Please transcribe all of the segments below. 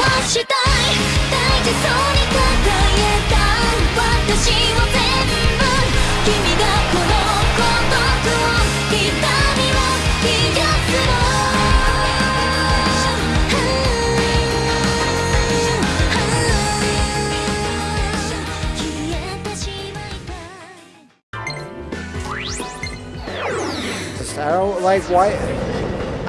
はしたい大事そうに抱えた私を全部君がこの孤独を痛みを癒すの消えてしまいたい Just, I don't like why.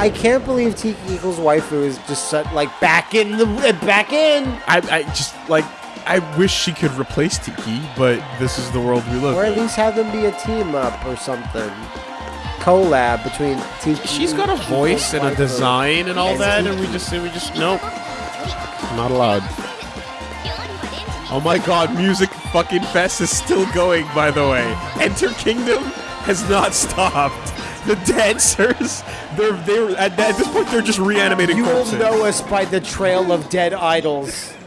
I can't believe Tiki equals waifu is just such, like back in the uh, back in. I, I just like I wish she could replace Tiki, but this is the world we live in. Or at in. least have them be a team up or something. Collab between Tiki. She's got a voice and a design and all that, and we just we just nope, not allowed. Oh my god, Music fucking Fest is still going, by the way. Enter Kingdom has not stopped. The dancers, they're they're at, at this point they're just reanimating You will know us by the trail of dead idols.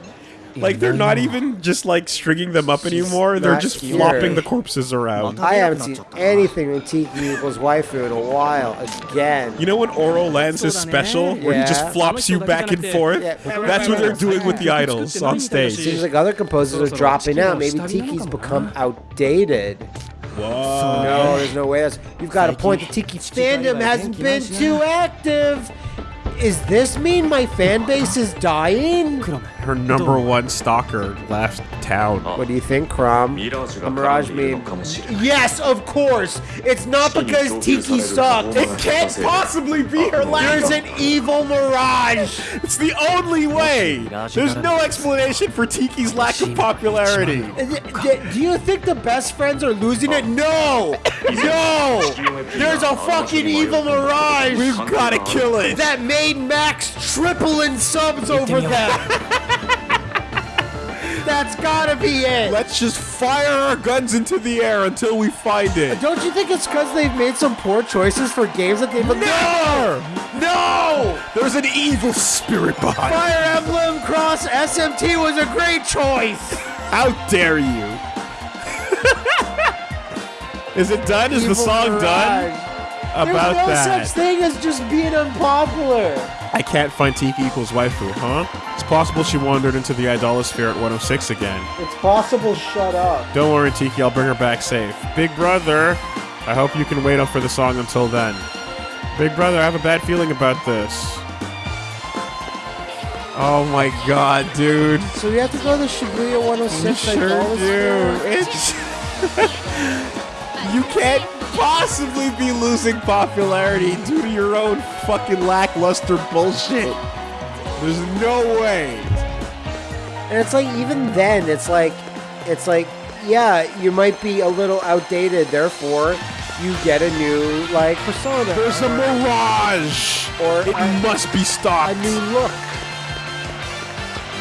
Like they're not mm. even just like stringing them up anymore. They're just here. flopping the corpses around. I haven't seen anything in Tiki equals waifu in a while. Again. You know when Oro lands his special, where he just flops you back and forth? Yeah. That's what they're doing with the idols on stage. Seems like other composers are dropping out. Maybe Tiki's become outdated. Whoa. No, there's no way. That's, you've got a point. The Tiki fandom hasn't been too active. Is this mean my fan base is dying? her number one stalker left town. What do you think, Chrom? A mirage meme. Yes, of course. It's not because Tiki sucked. It can't possibly be her last. There's an evil mirage. It's the only way. There's no explanation for Tiki's lack of popularity. Uh, do you think the best friends are losing it? No. No. There's a fucking evil mirage. We've got to kill it. That made Max triple in subs over that. That's gotta be it! Let's just fire our guns into the air until we find it. Don't you think it's because they've made some poor choices for games that they've No! No! There's an evil spirit behind. Fire Emblem Cross SMT was a great choice! How dare you? Is it done? Is the Evil song done? About There's no that. such thing as just being unpopular. I can't find Tiki equals waifu, huh? It's possible she wandered into the Idolasphere at 106 again. It's possible, shut up. Don't worry, Tiki, I'll bring her back safe. Big brother, I hope you can wait up for the song until then. Big brother, I have a bad feeling about this. Oh my god, dude. So we have to go to Shibuya 106 sure Idolasphere? do. It's. you can't possibly be losing popularity due to your own fucking lackluster bullshit. There's no way. And it's like even then, it's like, it's like, yeah, you might be a little outdated. Therefore, you get a new like persona, There's a mirage. Or it a- must be stopped. a new look.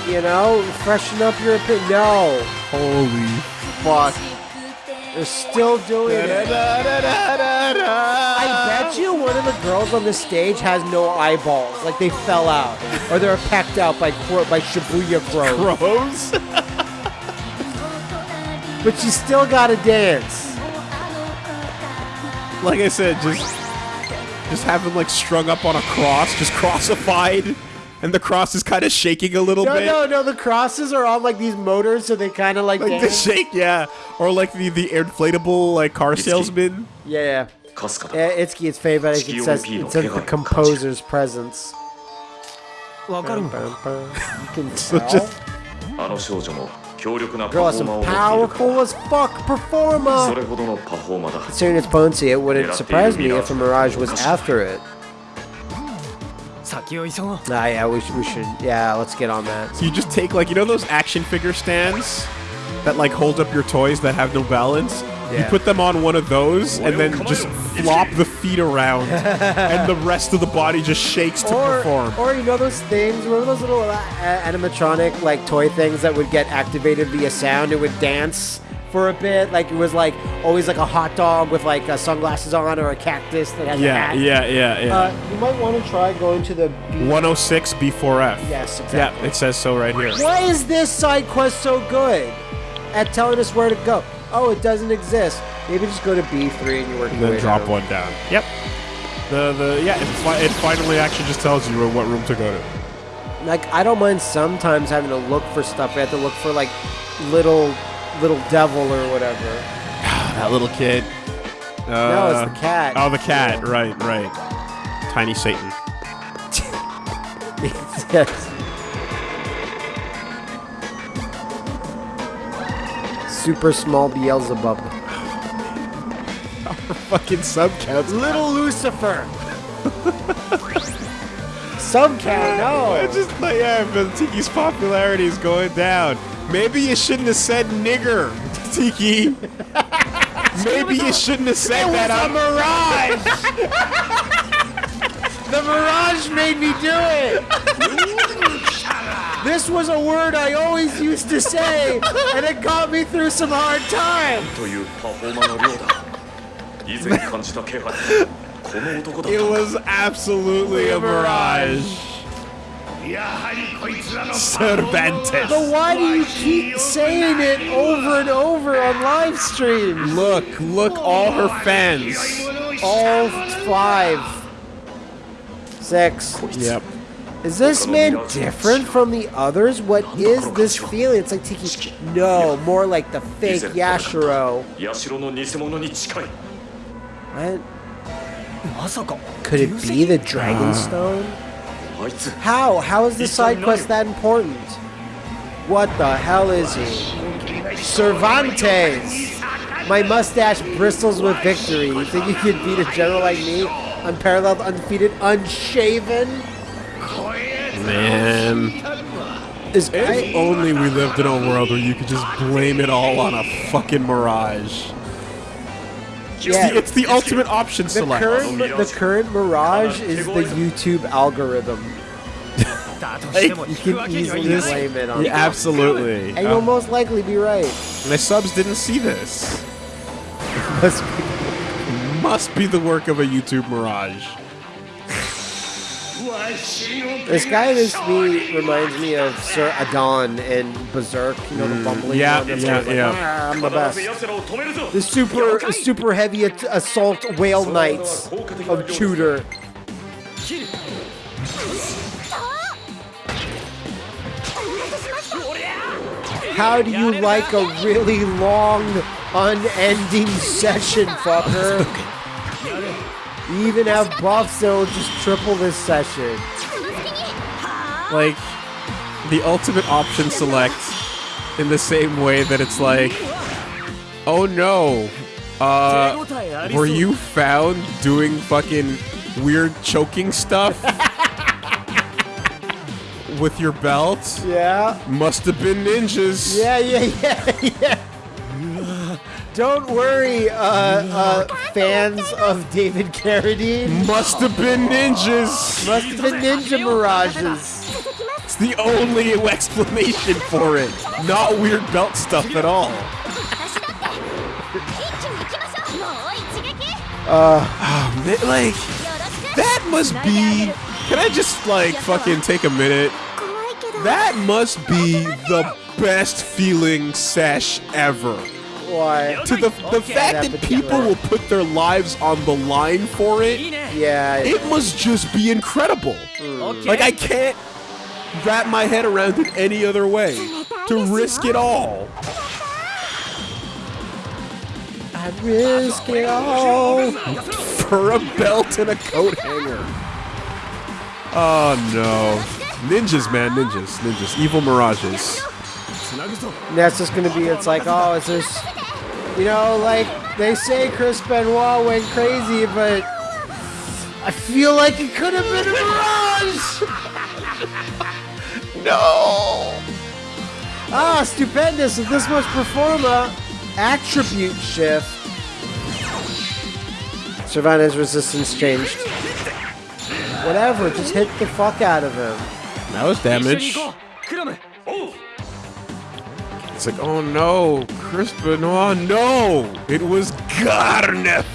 You know, freshen up your opinion. No, Holy fuck, they're still doing it. I bet you one of the girls on the stage has no eyeballs, like they fell out, or they're pecked out by by Shibuya crows. Crows? But you still gotta dance. like I said, just just have them like strung up on a cross, just crossified, and the cross is kind of shaking a little no, bit. No, no, no. the crosses are on like these motors, so they kind of like like the shake, yeah, or like the the inflatable like car salesman. Yeah, yeah. yeah Itsuki's favorite. It says it says the composer's presence. Bum, bum, bum. You can tell. Draw some powerful as fuck performer! Considering its potency, it wouldn't surprise me if a Mirage was after it. Ah, yeah, we, should, we should. Yeah, let's get on that. So you just take, like, you know those action figure stands that, like, hold up your toys that have no balance? Yeah. You put them on one of those and then just flop the feet around, and the rest of the body just shakes to or, perform. Or you know those things, remember those little uh, animatronic like toy things that would get activated via sound? It would dance for a bit, like it was like always like a hot dog with like uh, sunglasses on, or a cactus that has a yeah, hat. yeah, yeah, yeah. Uh, you might want to try going to the. B- 106 B4F. yes, exactly. Yeah, it says so right here. Why is this side quest so good at telling us where to go? Oh, it doesn't exist. Maybe just go to B3 and you work And your then drop down. one down. Yep. The the yeah, it, fi- it finally actually just tells you what room to go to. Like I don't mind sometimes having to look for stuff. I have to look for like little little devil or whatever. That little kid. no, Uh, it's the cat. Oh, the cat. Right, right. Tiny Satan. yes. Super small Beelzebub. Fucking sub counts. Little Lucifer. Some cat, no. It's just like, yeah, but Tiki's popularity is going down. Maybe you shouldn't have said nigger, Tiki. Maybe you shouldn't have said that. It was a mirage. the mirage made me do it. this was a word I always used to say, and it got me through some hard times. it was absolutely a mirage. Cervantes. But why do you keep saying it over and over on live stream? Look, look, all her fans. All five. Six. Yep. Is this man different from the others? What is this feeling? It's like Tiki. No, more like the fake Yashiro. What? Could it be the Dragonstone? How? How is the side quest that important? What the hell is he? Cervantes! My mustache bristles with victory. You think you could beat a general like me? Unparalleled, undefeated, unshaven? Man. This If guy. only we lived in a world where you could just blame it all on a fucking mirage yeah. it's the ultimate option the select. Current, the current Mirage is the YouTube algorithm. like, you can easily blame it on yeah, Absolutely. And you'll most likely be right. My subs didn't see this. must be, must be the work of a YouTube Mirage. This guy in this me, reminds me of Sir Adon and Berserk, you know, the mm, bumbling yeah, one. Yeah, like, yeah. Ah, I'm the best. The super, super heavy assault whale knights of Tudor. How do you like a really long, unending session, fucker? even have buffs that will just triple this session. Like, the ultimate option select in the same way that it's like, oh no, uh, were you found doing fucking weird choking stuff? With your belt? Yeah. Must have been ninjas. Yeah, yeah, yeah, yeah. Don't worry, uh, uh, fans of David Carradine. Must have been ninjas. Must have been ninja mirages. It's the only explanation for it. Not weird belt stuff at all. Uh, oh, like, that must be. Can I just, like, fucking take a minute? That must be the best feeling sesh ever why? To the, the fact that people will put their lives on the line for it, yeah, it must just be incredible. Mm. Like, I can't wrap my head around it any other way. To risk it all. I risk it all. For a belt and a coat hanger. Oh, no. Ninjas, man, ninjas, ninjas. Evil mirages. That's just going to be, it's like, oh, it's just, you know, like they say Chris Benoit went crazy, but I feel like it could have been a mirage. no. Ah, stupendous with this much performa attribute shift. Sylvana's resistance changed. Whatever, just hit the fuck out of him. That was damage. It's like, oh no, Chris Benoit, oh, no! It was Gharnef!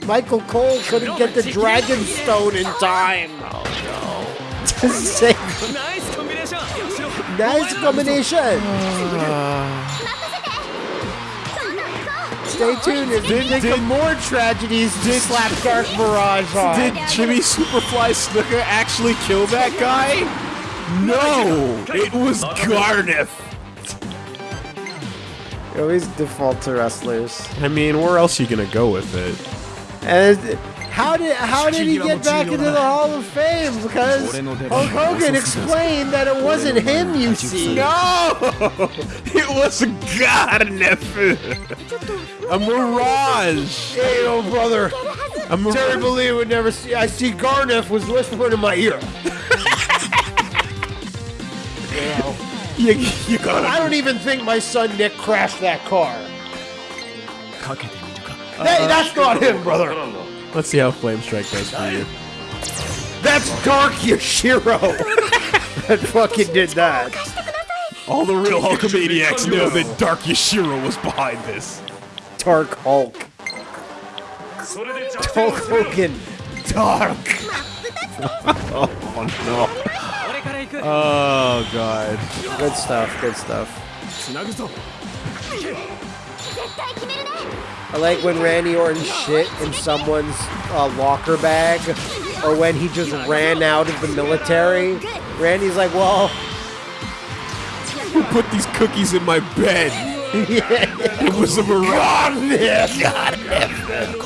Michael Cole couldn't get the Dragon Stone in time! Oh no. nice combination! nice combination! Stay tuned if we think of more tragedies did, slap Dark Mirage on. Did Jimmy Superfly Snuka actually kill that guy? No, it was Gharnef. You always default to wrestlers. I mean, where else are you gonna go with it? And how did how did he get back into the Hall of Fame? Because Hulk Hogan explained that it wasn't him. You see, No, it was Gharnef. A mirage. Hey, old brother. A mirage. Terry Bollea would never see. I see Gharnef was whispering in my ear. You, you got I don't even think my son Nick crashed that car. Uh, that's not him, brother. Let's see how Flame Strike does for you. That's Dark Yashiro. that fucking did that. All the real Hulkamaniacs know that Dark Yashiro was behind this. Dark Hulk. Hulk Hogan. Dark. oh no. Oh, God. Good stuff, good stuff. I like when Randy Orton shit in someone's uh, locker bag or when he just ran out of the military. Randy's like, well... Who put these cookies in my bed? it was a mirage! God damn it!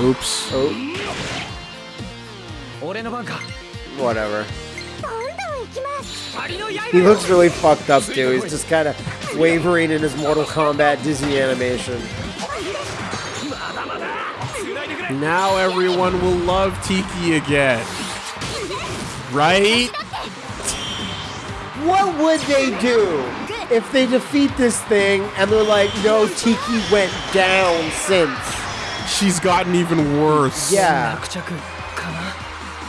Oops. Oh. Whatever. He looks really fucked up, too. He's just kind of wavering in his Mortal Kombat Disney animation. Now everyone will love Tiki again. Right? What would they do if they defeat this thing and they're like, no, Tiki went down since? she's gotten even worse. Yeah.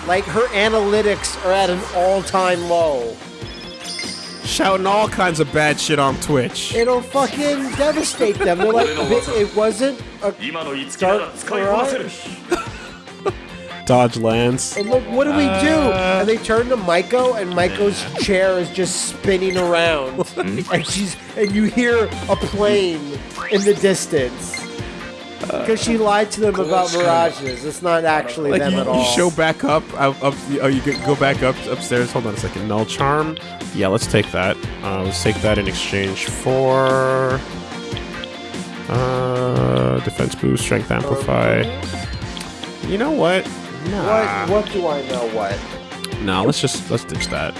Like her analytics are at an all-time low. Shouting all kinds of bad shit on Twitch. It'll fucking devastate them. They're like, it wasn't a dark. Dodge lands. And look, what do we uh, do? Uh, and they turn to Maiko, and Maiko's yeah. chair is just spinning around, and she's and you hear a plane in the distance. Because she lied to them about mirages. It's not actually like them you, at all. You show back up, up, up oh, you go back up upstairs. Hold on a second. Null charm. Yeah, let's take that. Uh, let's take that in exchange for uh, defense boost, strength amplify. You know what? Nah. What? What do I know? What? No, nah, let's just let's ditch that.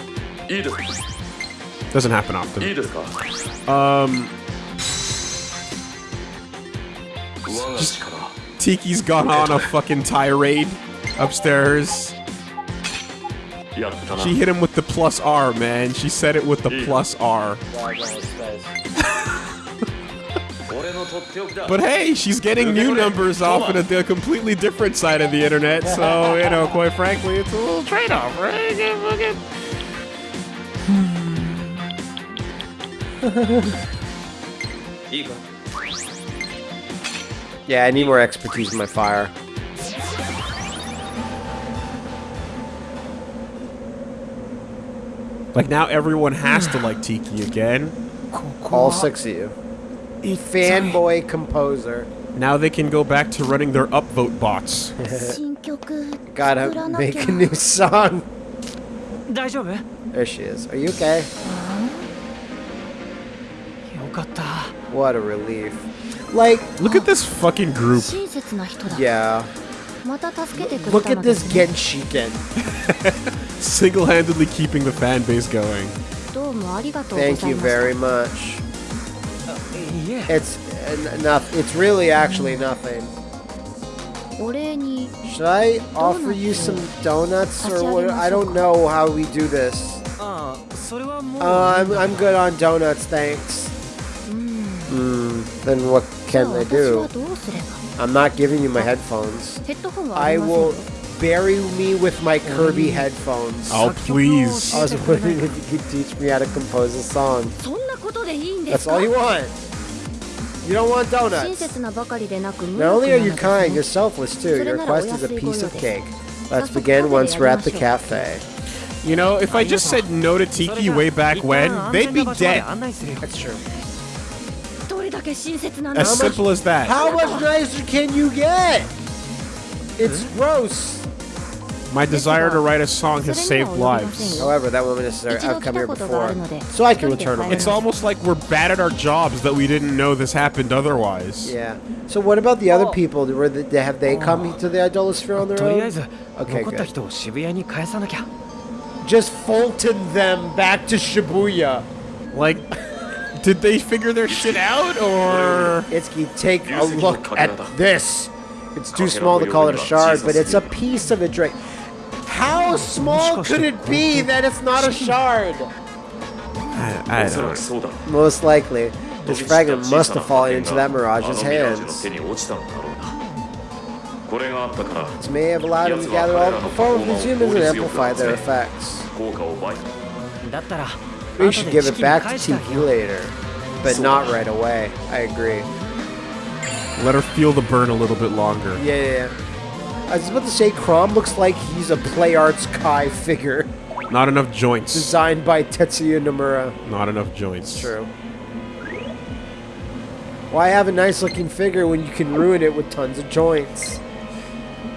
Doesn't happen often. Um. Just, Tiki's gone on a fucking tirade upstairs. She hit him with the plus R, man. She said it with the plus R. but hey, she's getting new numbers off in a, completely different side of the internet, so, you know, quite frankly, it's a little trade-off, right? Yeah, I need more expertise in my fire. Like now everyone has to like Tiki again. All six of you. Fanboy composer. Now they can go back to running their upvote bots. Gotta make a new song. There she is. Are you okay? What a relief. Like, look at this fucking group. Yeah. Look at this Genshiken. Single-handedly keeping the fan base going. Thank you very much. Uh, yeah. It's uh, enough. It's really actually nothing. Should I offer you some donuts or what? I don't know how we do this. Ah, uh, I'm, I'm good on donuts, thanks. Mm, then what can I do? I'm not giving you my headphones. I will bury me with my Kirby headphones. Oh, please. I was wondering if you could teach me how to compose a song. That's all you want. You don't want donuts. Not only are you kind, you're selfless too. Your request is a piece of cake. Let's begin once we're at the cafe. You know, if I just said no to Tiki way back when, they'd be dead. That's true. As simple as that. How much nicer can you get? It's hmm? gross. My desire to write a song has saved lives. However, that woman is there. I've come here before, so I can return them. It's almost like we're bad at our jobs that we didn't know this happened otherwise. Yeah. So what about the other people? Were they, have they come to the Idolasphere on their own? Okay, good. Just Fulton them back to Shibuya. Like... Did they figure their shit out, or...? Itsuki, take a look at this. It's too small to call it a shard, but it's a piece of a drake. How small could it be that it's not a shard? I, I don't know. Most likely. This fragment must have fallen into that mirage's hands. This may have allowed him to gather all the performance of humans and amplify their effects. We should give it back to Tiki later, but not right away. I agree. Let her feel the burn a little bit longer. Yeah, yeah, yeah. I was about to say, Chrom looks like he's a Play Arts Kai figure. Not enough joints. Designed by Tetsuya Nomura. Not enough joints. It's true. Why have a nice looking figure when you can ruin it with tons of joints?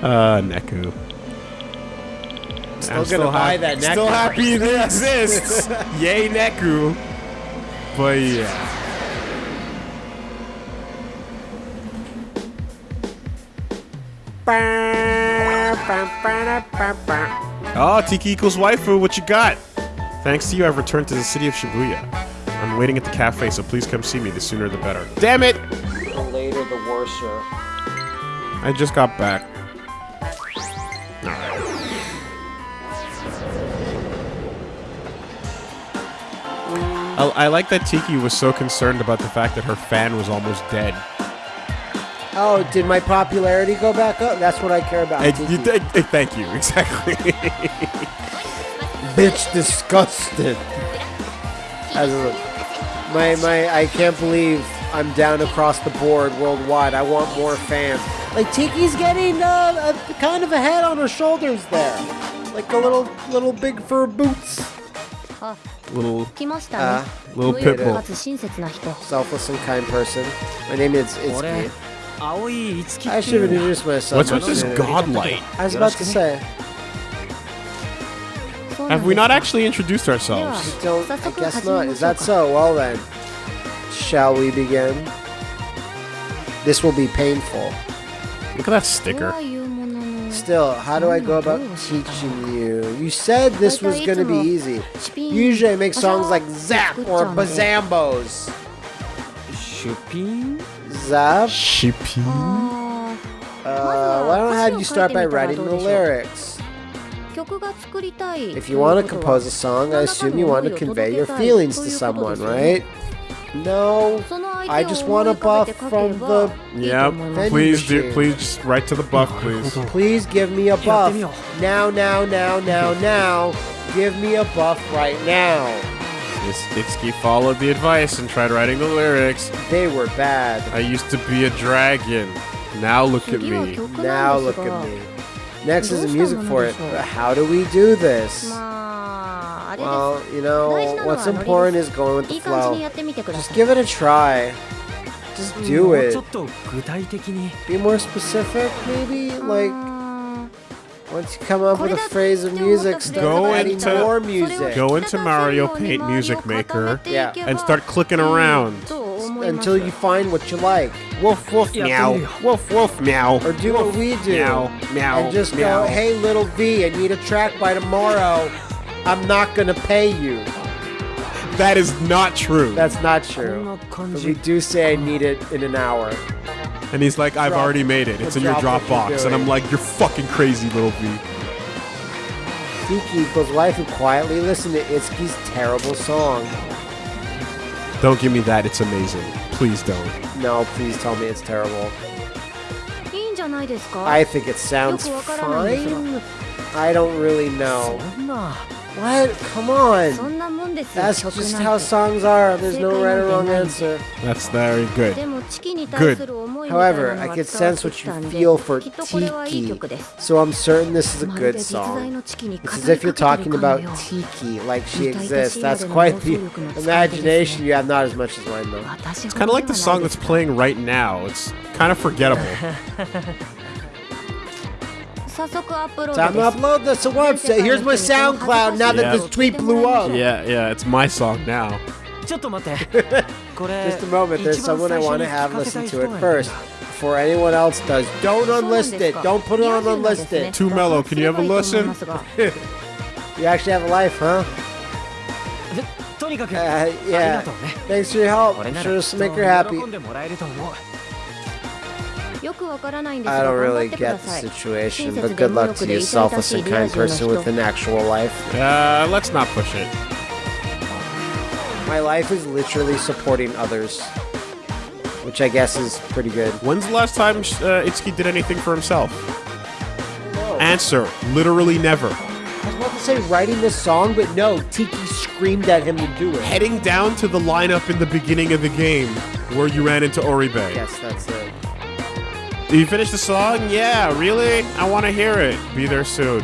Uh, Neku. Still gonna buy that Neku. Still happy it exists. Yay, Neku. But yeah. Oh, Tiki equals waifu. What you got? Thanks to you, I've returned to the city of Shibuya. I'm waiting at the cafe, so please come see me. The sooner the better. Damn it! The later, the worser. I just got back. I, I like that Tiki was so concerned about the fact that her fan was almost dead. Oh, did my popularity go back up? That's what I care about. You thank you, exactly. Bitch disgusted. As a, my my I can't believe I'm down across the board worldwide. I want more fans. Like Tiki's getting uh, a kind of a head on her shoulders there, like a little little big fur boots little uh, little pit bull. Selfless and kind person. My name is Itsuki. I should have introduced myself. What's with this godlight? I was about to say. Have we not actually introduced ourselves? I don't. I guess not. Is that so? Well then, shall we begin? This will be painful. Look at that sticker still, how do I go about teaching you? You said this was going to be easy. Usually I make songs like Zap or Bazambos. Shipping? Zap? Shipping? Uh, why don't I have you start by writing the lyrics? If you want to compose a song, I assume you want to convey your feelings to someone, right? No, I just want a buff from the. Yeah, please do. Please just write to the buff, please. Please give me a buff now, now, now, now, now. Give me a buff right now. Mitsuki followed the advice and tried writing the lyrics. They were bad. I used to be a dragon. Now look at me. Now look at me. Next is the music for it. How do we do this? Well, you know, what's important is going with the flow. Just give it a try. Just hmm, do it. Be more specific, maybe? Like, once you come up with a phrase of music, start go into more music. Go into Mario Paint Music Maker yeah. and start clicking around. Until you find what you like. Woof woof meow. Woof woof meow. Or do what we do. Meow meow. And just meow. go, hey little V, I need a track by tomorrow. I'm not going to pay you. That is not true. That's not true. But we do say I need it in an hour. And he's like, I've drop, already made it. It's in your Dropbox. And I'm like, you're fucking crazy, little V. Tiki goes, wife quietly listen to Itsuki's terrible song. Don't give me that. It's amazing. Please don't. No, please tell me it's terrible. I think it sounds fine. I don't really know. What? Come on. That's just how songs are. There's no right or wrong answer. That's very good. Good. However, I could sense what you feel for Tiki, so I'm certain this is a good song. It's as if you're talking about Tiki, like she exists. That's quite the imagination you have, not as much as mine though. It's kind of like the song that's playing right now. It's kind of forgettable. Time to upload this to website. Here's my SoundCloud now that this tweet blew up. Yeah, yeah, it's my song now. Just a moment, there's someone I want to have listen to it first. Before anyone else does, don't unlist it. Don't put it on unlisted. Too mellow. Can you have a listen? you actually have a life, huh? Uh, yeah. Thanks for your help. I'm sure this will make her happy. よくわからないんです I が don't 頑張っ really てくだ get さ the い situation, 親 but 切 good で無 luck 欲 to で you, 痛々 selfless しい and リア kind 充の person 人 with an actual life. Uh, let's not push it. My life is literally supporting others, which I guess is pretty good. When's the last time uh, Itsuki did anything for himself? Answer: Literally never. I was about to say writing this song, but no, Tiki screamed at him to do it. Heading down to the lineup in the beginning of the game where you ran into Oribe. Yes, that's it. Did you finish the song? Yeah, really? I want to hear it. Be there soon.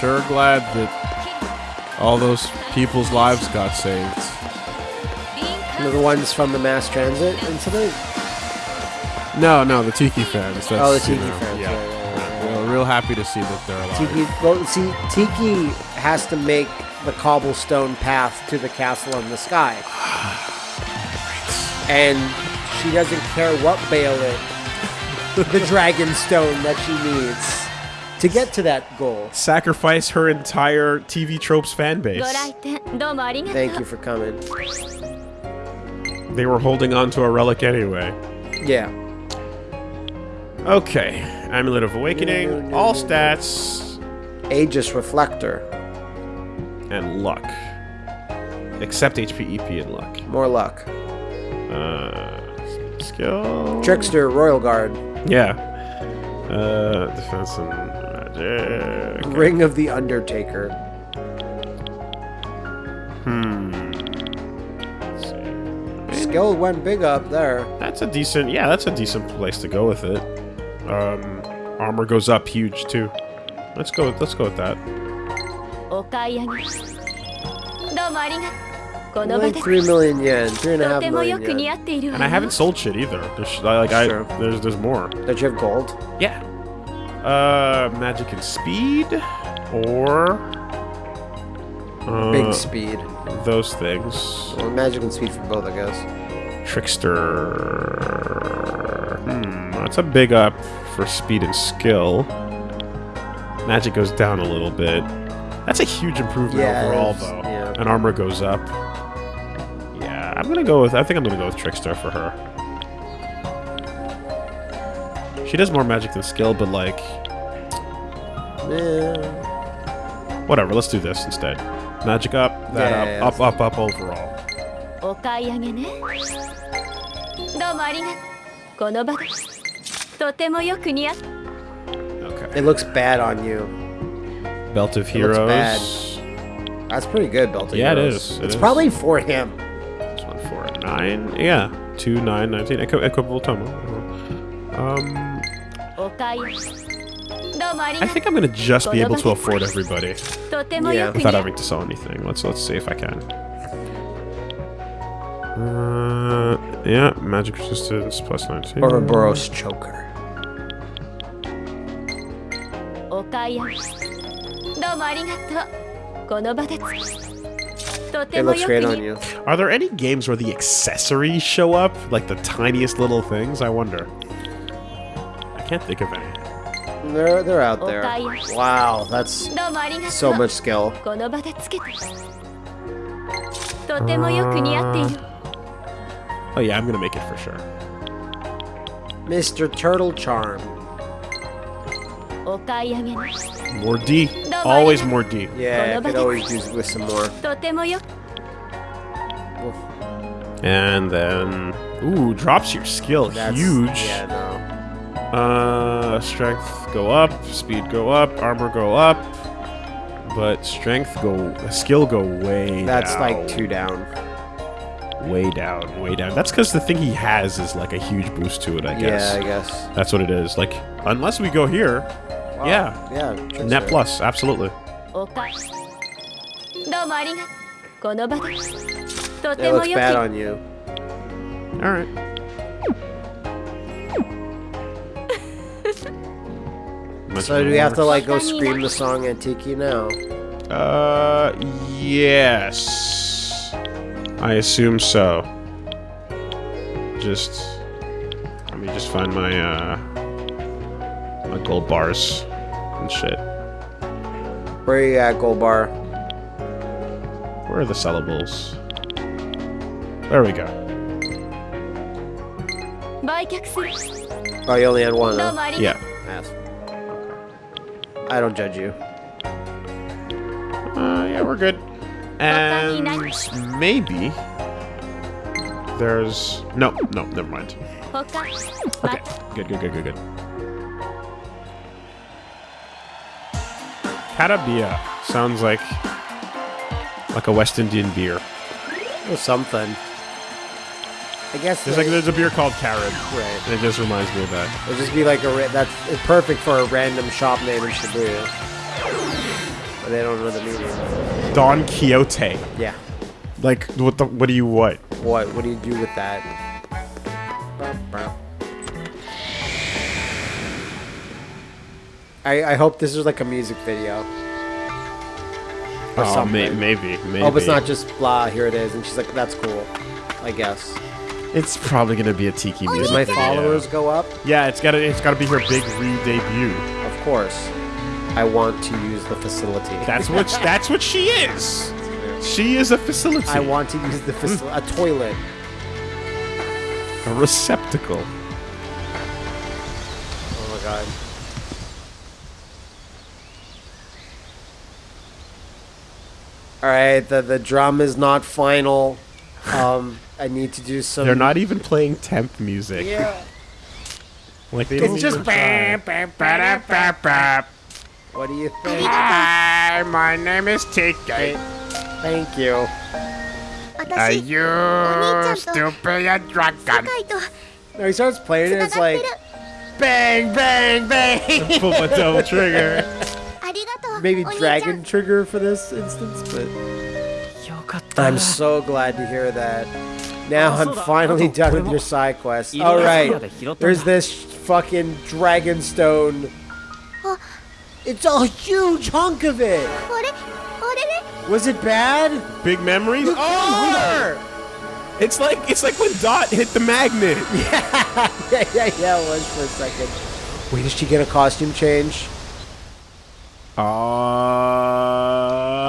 Sure glad that all those people's lives got saved. The ones from the mass transit incident. No, no, the Tiki fans. That's, Oh, the you Tiki know, fans, Yeah. right, right, right, We're real happy to see that they're alive. Tiki, well, see, Tiki has to make the cobblestone path to the castle in the sky. and she doesn't care what Balin, the dragon stone that she needs to get to that goal. Sacrifice her entire TV Tropes fan base. Thank you for coming. They were holding on to a relic anyway. Yeah. Okay. Amulet of Awakening, all stats, Aegis Reflector. and luck. Except HP, EP, and luck. More luck. Uh, skill. Trickster Royal Guard. Yeah. Uh, defense and magic. Ring of the Undertaker. Let's see. Skill went big up there. That's a decent. Yeah, that's a decent place to go with it. Um, armor goes up huge too. Let's go. Let's go with that. Like three million yen, three and a half million yen. And I haven't sold shit either. There's like I, there's there's more. Don't you have gold? Yeah. Uh, magic and speed, or uh, big speed. Those things. Well, magic and speed for both, I guess. Trickster. Hmm. that's a big up for speed and skill. Magic goes down a little bit. That's a huge improvement Yeah, it overall, is, though. yeah. And armor goes up. Yeah, I'm gonna go with. I think I'm gonna go with Trickster for her. She does more magic than skill, but like, Yeah. whatever. Let's do this instead. Magic up, that Yeah, yeah, up, up, up, up overall. お買い上げねどうもありがとうこの場で Okay. It looks bad on you. Belt of Heroes. bad. That's pretty good, Belt of yeah, Heroes. it is. It it's is. probably for him. It's one four nine. Yeah, two nine nineteen. Equ equitable tomo. Um. I think I'm gonna just be able to afford everybody. Yeah. Without having to sell anything. Let's let's see if I can. Uh, yeah, magic resistance plus 19. Ouroboros choker. お買い上げどうもありがとうこの場でとて It も looks よく great 似 on 合 you. Are there any games where the accessories show up, like the tiniest little things? I wonder. I can't think of any. They're they're out there. Okay. Wow, that's どうもありがとう so much skill. この場でつけてとてもよく似合っている Oh yeah, I'm gonna make it for sure. Mr. Turtle Charm. More D. Always more D. Yeah, I could always use with some more. Oof. And then... Ooh, drops your skill. That's, Huge. Yeah, no. Uh, strength go up, speed go up, armor go up. But strength go... Skill go way That's down. like two down way down, way down. That's because the thing he has is like a huge boost to it, I guess. Yeah, I guess. That's what it is. Like, unless we go here, wow. yeah. Yeah. Net plus, absolutely. It looks bad on you. Alright. so do we have to like go scream the song Antiki now? Uh, yes. I assume so. Just... Let me just find my, uh... My gold bars and shit. Where are you at, gold bar? Where are the sellables? There we go. Oh, you only had one, huh? Yeah. I don't judge you. Uh, yeah, we're good. And maybe there's no, no, never mind. 他 Okay, good, good, good, good, good. Carabia sounds like like a West Indian beer. Or something. I guess There's like there's a beer called Carib. Right. And it just reminds me of that. It'll just be like a ra- that's perfect for a random shop name in Shibuya. But they don't know the meaning. Don Quixote. Yeah. Like what the what do you what? What? What do you do with that? I, I hope this is like a music video. Or Oh, may, something. maybe, maybe. Hope it's not just blah, here it is. And she's like, that's cool. I guess. It's probably gonna be a tiki music. Did my video. followers go up? Yeah, it's gotta it's gotta be her big re-debut. Of course. I want to use the facility. That's what that's what she is. She is a facility. I want to use the facility. a toilet. a receptacle. Oh my god. Alright, the, the drum is not final. Um, I need to do some. They're not even playing temp music. Yeah. Like they don't It's just. even try. What do you think? Hi, my name is Tiki. Thank you. Are you stupid a dragon? No, he starts playing and it's like, bang, bang, bang. Pull my double trigger. Maybe dragon trigger for this instance, but. I'm so glad to hear that. Now I'm finally done with your side quest. All right, there's this fucking dragon stone it's a huge hunk of it. Was it bad? Big memories. Oh, It's like it's like when Dot hit the magnet. Yeah, yeah, yeah, yeah. It was for a second. Wait, did she get a costume change? Uh,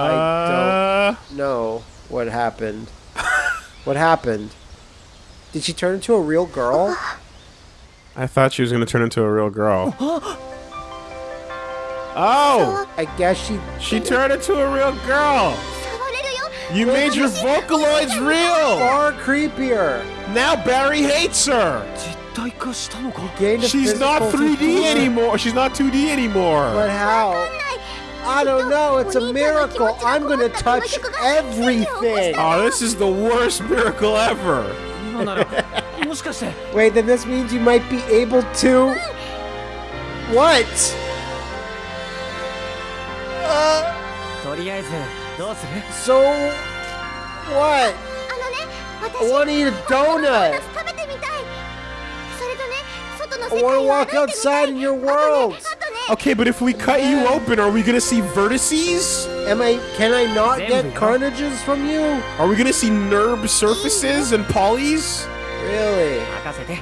I don't know what happened. what happened? Did she turn into a real girl? I thought she was going to turn into a real girl. Oh! I guess she... She turned into a real girl! You made your Vocaloids real! Far creepier! Now Barry hates her! She's not 3D anymore! She's not 2D anymore! But how? I don't know, it's a miracle! I'm gonna touch everything! Oh, this is the worst miracle ever! Wait, then this means you might be able to... What? Uh, とりあえずどうする so what? あのね I 私 want to eat a ドーナ donut. ツ食べてみたいそれとね外の I 世 want 界 to を walk 歩いてみた outside い in your あと world. ねあとね Okay, but if we cut you open, are we gonna see vertices? Am I? Can I not There get we go. carnages from you? Are we gonna see NERB surfaces and polys? Really? 任せて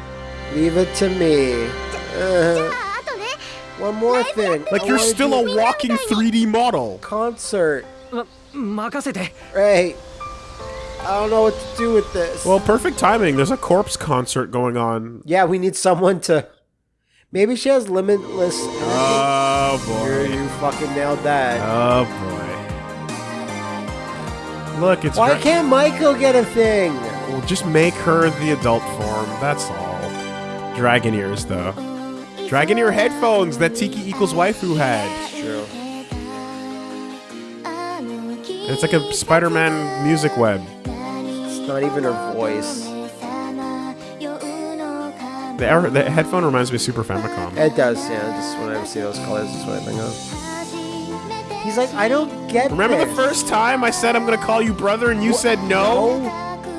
Leave it to me. じゃ Uh, ああとね One more thing. Like you're still a walking 3D model. Concert. Right. I don't know what to do with this. Well, perfect timing. There's a corpse concert going on. Yeah, we need someone to. Maybe she has limitless. Oh boy! You're, you fucking nailed that. Oh boy! Look, it's. Why can't Michael get a thing? Well, just make her the adult form. That's all. Dragon ears, though. Dragon your headphones that Tiki equals waifu had. True. It's like a Spider-Man music web. It's not even her voice. The, the headphone reminds me of Super Famicom. It does, yeah. Just when I see those colors, that's what I think of. He's like, I don't get Remember the first time I said I'm gonna call you brother and you said no?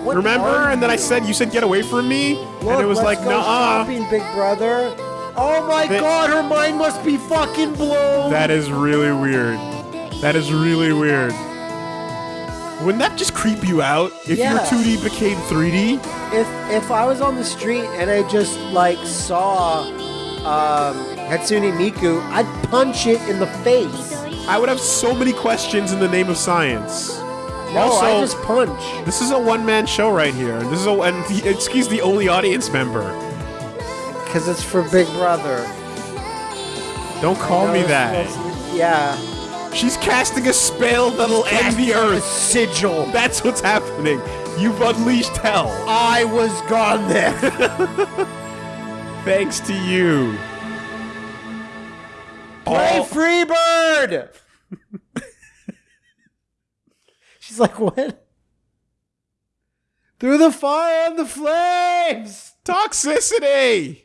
What Remember? And then I said you said get away from me, Look, and it was like no. shopping, big brother. Oh my god, her mind must be fucking blown. That is really weird. That is really weird. Wouldn't that just creep you out if Yeah. your 2D became 3D? if if I was on the street and I just like saw um, Hatsune Miku, I'd punch it in the face. I would have so many questions in the name of science. No, also, I just punch. this is a one-man show right here. This is a and he, excuse the only audience member. Because it's for Big Brother. Don't call me that. Yeah. She's casting a spell that'll end the earth. sigil. That's what's happening. You've unleashed hell. I was gone there. Thanks to you. Play All- Freebird! She's like, what? Through the fire and the flames! toxicity.